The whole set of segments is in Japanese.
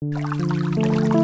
Música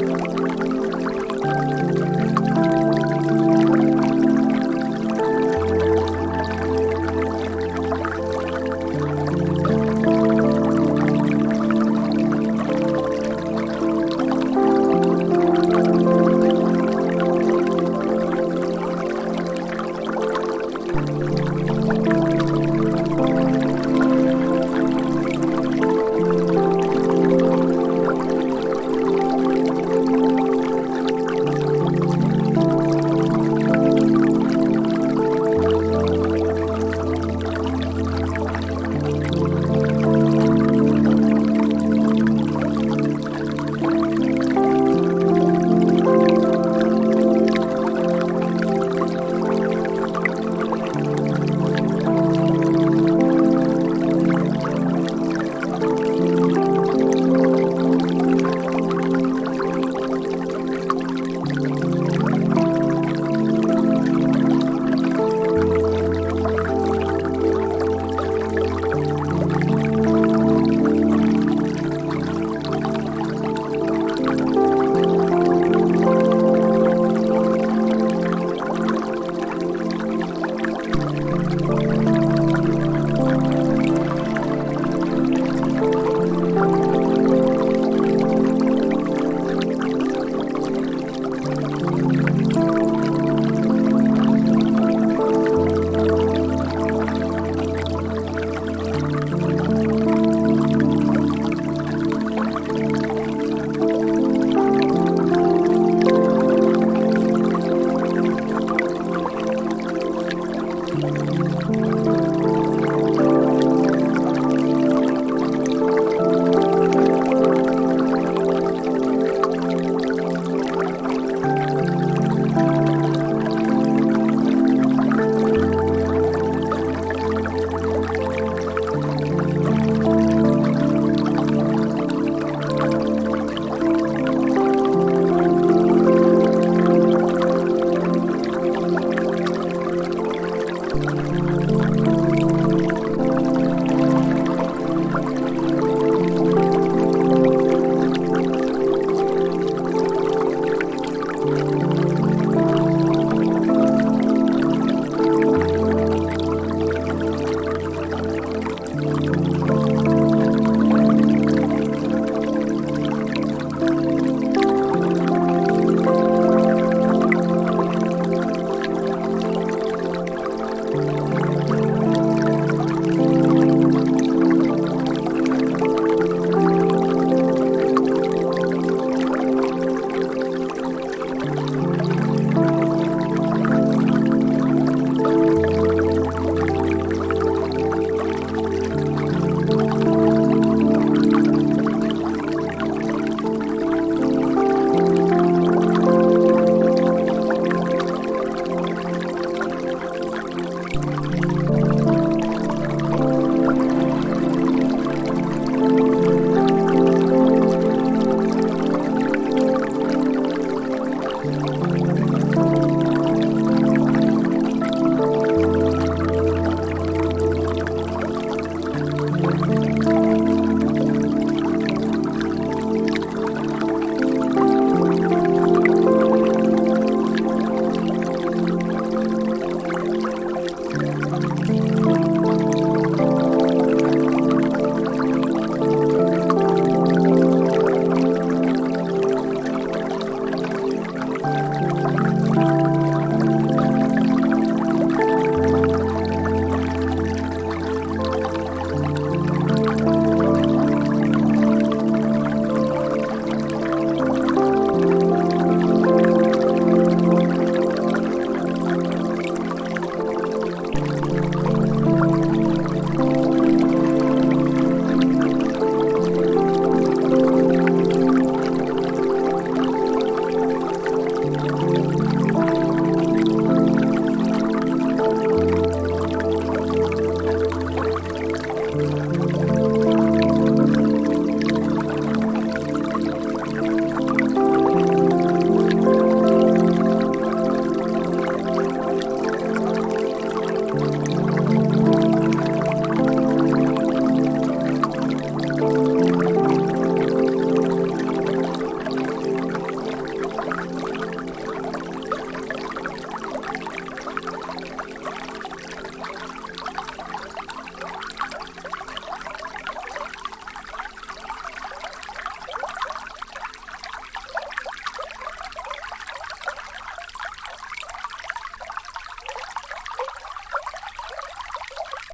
うん。